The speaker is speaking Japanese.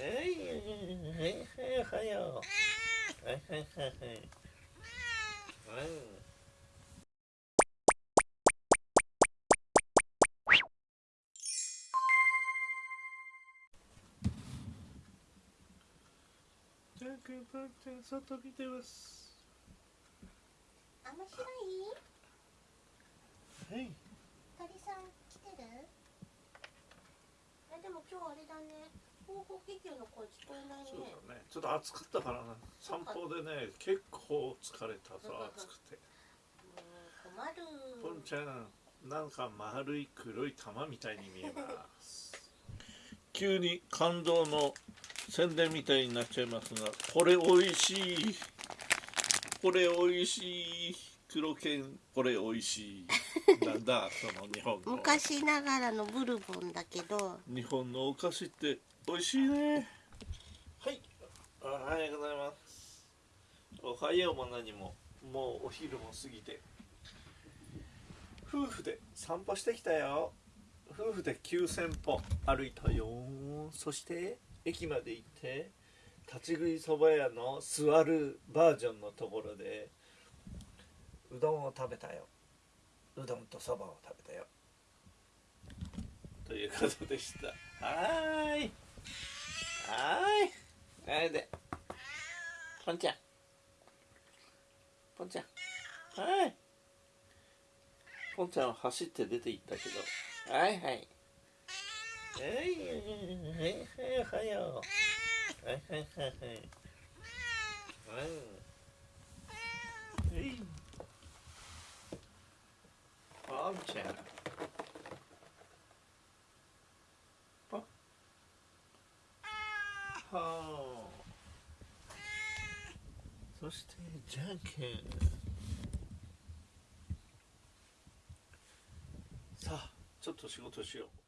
はいはいはいはいはいはいジャン君パンちゃん外見てます面白い？はい。鳥さん来てる？えでも今日あれだね。広報気球の声聞こえないそうねだね。ちょっと暑かったからな。散歩でね結構疲れたさ暑くて。困る。ポンちゃんなんか丸い黒い玉みたいに見えます。急に感動の宣伝みたいになっちゃいますがこれ美味しい。これ美味しい。黒犬これ美味しい。なんだその日本の。昔ながらのブルボンだけど。日本のお菓子って美味しいねはいおはようございますおはようも何も。もうお昼も過ぎて。夫婦で散歩してきたよ。夫婦で9000歩歩いたよ。そして駅まで行って立ち食いそば屋の座るバージョンのところでうどんを食べたよ。うどんとそばを食べたよ。ということでした。はーい。はーい。あれで？ポンちゃん。ポンちゃん。はい。ポンちゃんは走って出て行ったけど。はいはいはい。はいはいはいはいはいはい。はい。はい。ポンちゃん。ポン。はあそしてじゃんけんさあちょっと仕事しよう。